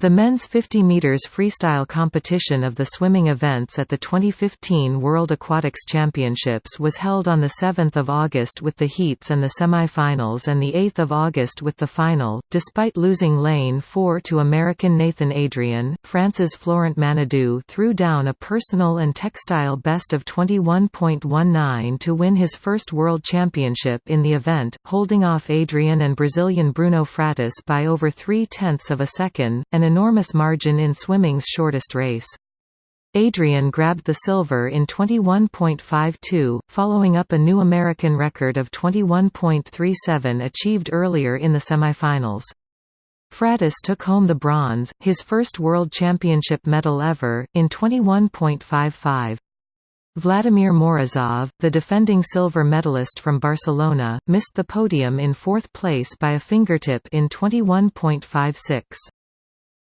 The men's 50 meters freestyle competition of the swimming events at the 2015 World Aquatics Championships was held on the 7th of August with the heats and the semi-finals and the 8th of August with the final. Despite losing lane 4 to American Nathan Adrian, France's Florent Manaudou threw down a personal and textile best of 21.19 to win his first world championship in the event, holding off Adrian and Brazilian Bruno Fratus by over 3 tenths of a second, and enormous margin in swimming's shortest race. Adrian grabbed the silver in 21.52, following up a new American record of 21.37 achieved earlier in the semifinals. Fratus took home the bronze, his first World Championship medal ever, in 21.55. Vladimir Morozov, the defending silver medalist from Barcelona, missed the podium in fourth place by a fingertip in 21.56.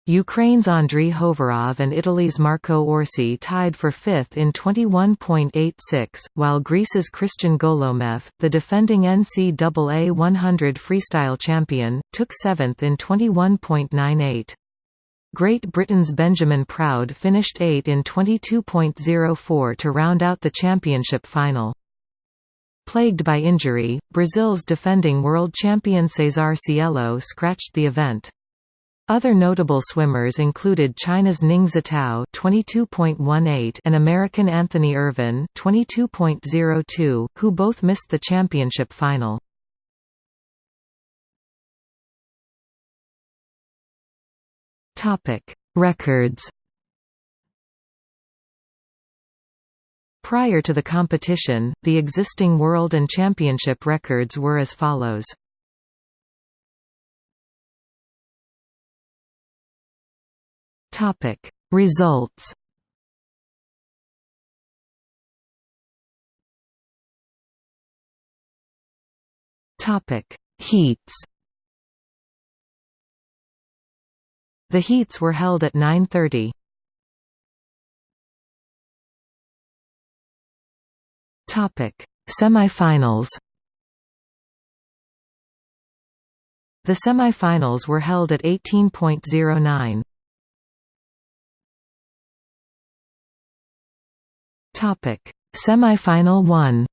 Ukraine's Andriy Hovarov and Italy's Marco Orsi tied for fifth in 21.86, while Greece's Kristian Golomeev, the defending NCAA 100 freestyle champion, took seventh in 21.98. Great Britain's Benjamin Proud finished 8 in 22.04 to round out the championship final. Plagued by injury, Brazil's defending world champion Cesar Cielo scratched the event. Other notable swimmers included China's Ning Zetao (22.18) and American Anthony Ervin (22.02), who both missed the championship final. Topic: Records. Prior to the competition, the existing world and championship records were as follows. Topic Results Topic Heats The heats were held at 9:30. Topic Semifinals The semifinals were held at 18.09. Topic: Semifinal 1.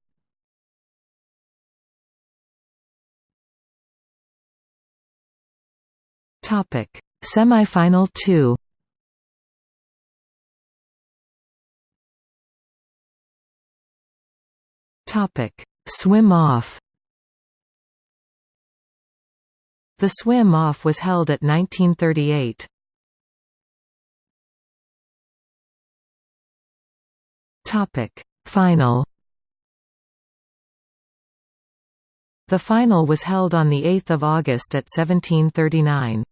Topic: Semifinal 2. Topic: Swim off. The swim off was held at 1938. Topic: Final. The final was held on the 8th of August at 1739.